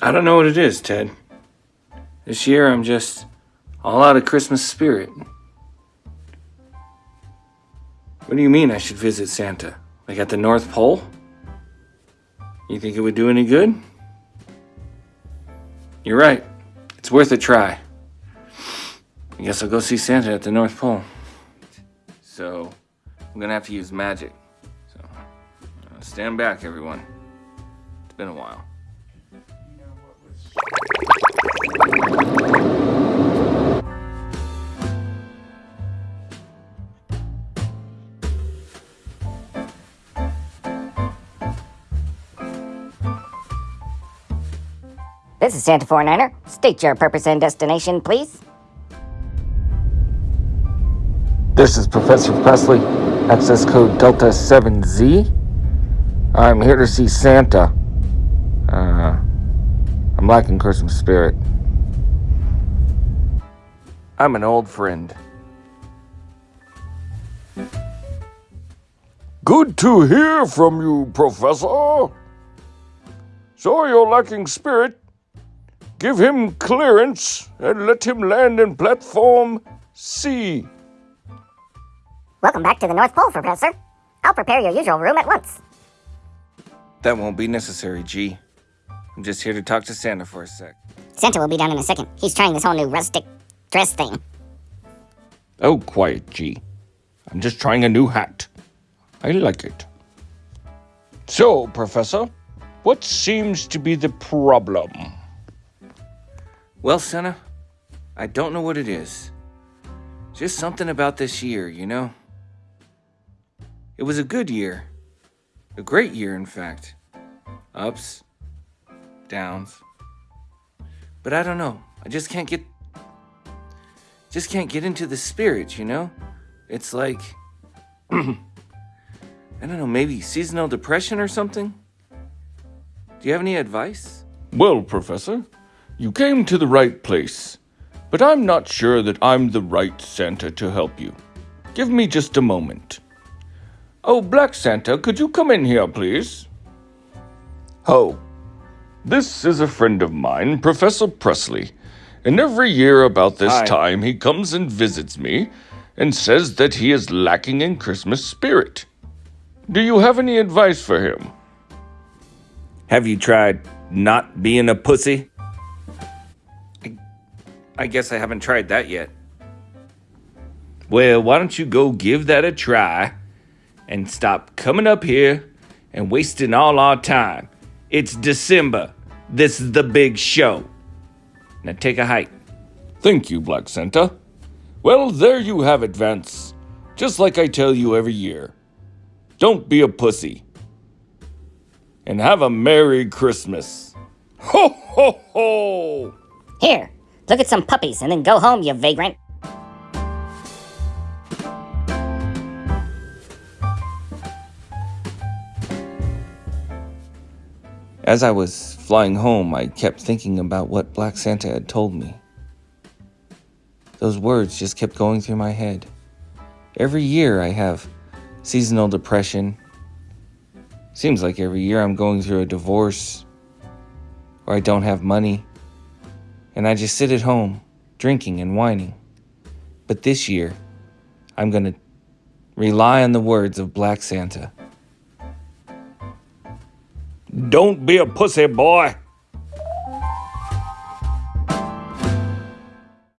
I don't know what it is, Ted. This year I'm just all out of Christmas spirit. What do you mean I should visit Santa? Like at the North Pole? You think it would do any good? You're right. It's worth a try. I guess I'll go see Santa at the North Pole. So, I'm gonna have to use magic. So, uh, stand back, everyone. It's been a while. This is Santa 49er. State your purpose and destination, please. This is Professor Presley, access code Delta 7Z. I'm here to see Santa. Uh, I'm lacking Christmas spirit. I'm an old friend. Good to hear from you, Professor. So you're lacking spirit. Give him clearance and let him land in platform C. Welcome back to the North Pole, Professor. I'll prepare your usual room at once. That won't be necessary, G. I'm just here to talk to Santa for a sec. Santa will be down in a second. He's trying this whole new rustic dress thing. Oh, quiet, G. I'm just trying a new hat. I like it. So, Professor, what seems to be the problem? Well, Santa, I don't know what it is. Just something about this year, you know? It was a good year. A great year, in fact. Ups, downs. But I don't know. I just can't get. Just can't get into the spirit, you know? It's like. I don't know, maybe seasonal depression or something? Do you have any advice? Well, Professor, you came to the right place, but I'm not sure that I'm the right Santa to help you. Give me just a moment. Oh, Black Santa, could you come in here, please? Oh, this is a friend of mine, Professor Presley, and every year about this Hi. time he comes and visits me and says that he is lacking in Christmas spirit. Do you have any advice for him? Have you tried not being a pussy? I, I guess I haven't tried that yet. Well, why don't you go give that a try and stop coming up here and wasting all our time? It's December. This is the big show. Now take a hike. Thank you, Black Santa. Well, there you have it, Vance. Just like I tell you every year. Don't be a pussy. And have a Merry Christmas. Ho, ho, ho! Here, look at some puppies and then go home, you vagrant. As I was flying home, I kept thinking about what Black Santa had told me. Those words just kept going through my head. Every year I have seasonal depression. Seems like every year I'm going through a divorce or I don't have money. And I just sit at home, drinking and whining. But this year, I'm going to rely on the words of Black Santa. Don't be a pussy, boy.